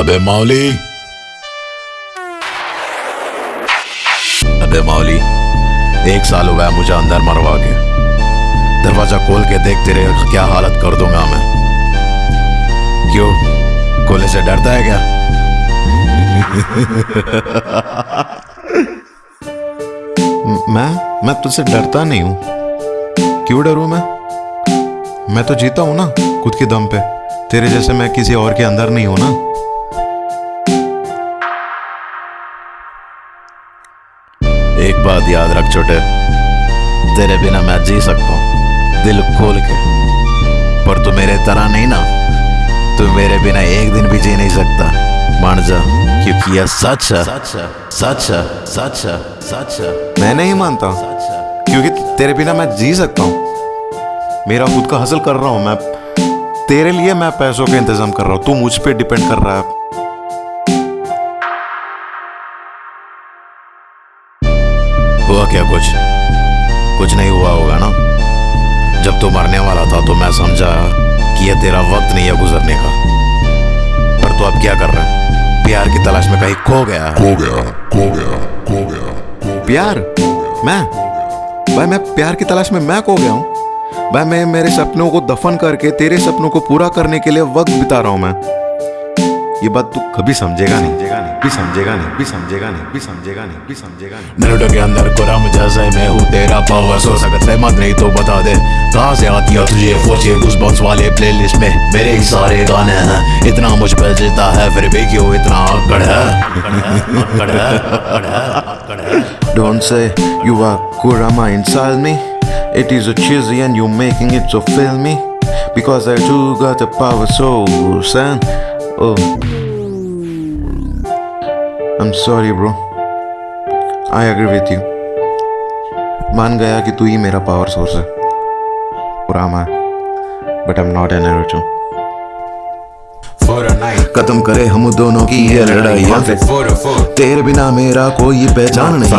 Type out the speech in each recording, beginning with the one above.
अबे मौली अबे मौली एक साल हुआ है मुझे अंदर मरवा के। दरवाज़ा खोल के देखते रहे क्या हालत कर दूँगा मैं। क्यों? गोले से डरता है क्या? मैं मैं तुझसे डरता नहीं हूँ। क्यों डरू मैं? मैं तो जीता हूँ ना, खुद के दम पे। तेरे जैसे मैं किसी और के अंदर नहीं हूँ ना। एक बात याद रख छोटे। तेरे बिना मैं जी सकता हूँ दिल खोल के। पर तू मेरे तरह नहीं ना। तू मेरे बिना एक दिन भी जी नहीं सकता। मान जा क्योंकि यह सच है। सच है सच है सच है मैं नहीं मानता। क्योंकि तेरे बिना मैं जी सकता हूँ। मेरा खुद का हासिल कर रहा हूँ मैं। तेरे लिए मैं पैसों का इंतज़ाम कर रहा हूँ। तू मुझ पे डिपेंड कर रहा है। हुआ क्या कुछ? कुछ नहीं हुआ होगा ना? जब तू मरने वाला था तो मैं समझा कि यह तेरा वक्त नहीं है गुजरने का। पर तू अब क्या कर रहा है? प्यार की तलाश में कहीं खो गया खो गया खो गया खो गया। प्यार? मैं? भाई मैं प्यार की तलाश में मैं खो गया हूँ। भाई मैं मेरे सपनों को दफन करके तेरे सपनों को पूरा करने के लिए वक्त बिता रहा हूँ मैं। ये बात तू कभी समझेगा नहीं। भी समझेगा नहीं भी समझेगा नहीं भी समझेगा नहीं भी समझेगा नहीं। नरुटो के अंदर कुराम जैसे मैं हूँ तेरा पावर सोर्स अगर सहमत नहीं तो बता दे। कहाँ से आती है तुझे फोर्चे गूज़बम्प्स वाले प्लेलिस्ट में? मेरे ही सारे गाने हैं इतना मुझ पे जीता है फिर भी क्यों इतना अकड़ है? है है है Don't say you are Kurama inside me. It is a cheesy and you're making it so filmy. Because I too got a power source and oh. I'm sorry bro. I agree with you. मान गया कि तू ही मेरा power source है। Kurama but I am not an Naruto. For a night. खत्म करे हम दोनों की ये लड़ाई। तेरे बिना मेरा कोई पहचान नहीं।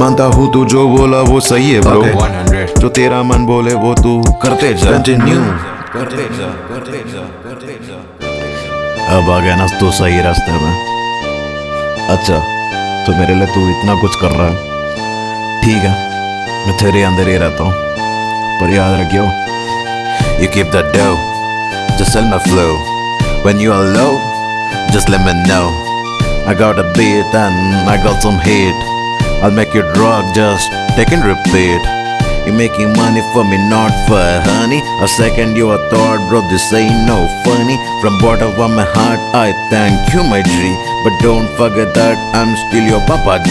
मानता हूँ तू जो बोला वो सही है ब्रो 100. जो तेरा मन बोले वो तू करते जा। Continue. करते जा करते जा करते जा। अब आ गया ना, तू सही रास्ते में। अच्छा तो मेरे लिए तू इतना कुछ कर रहा है। ठीक है, मैं तेरे अंदर ही रहता हूँ। पर याद रखियो you keep the dough just sell my flow when you are love just let me know I got a beat and I got some heat I make you drug just take and repeat You making money for me, not for honey. A second you a thought, bro, this ain't no funny. From bottom of my heart, I thank you, my G. But don't forget that I'm still your Papa G.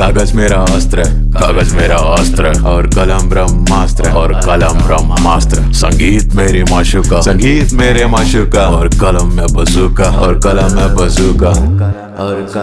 कागज़ मेरा अस्त्र कागज़ मेरा अस्त्र और कलम ब्रह्मास्त्र है, और कलम ब्रह्मास्त्र संगीत मेरी माशुका संगीत मेरे माशुका और कलम में बसूका और कलम में बसूका और कलम में बसूका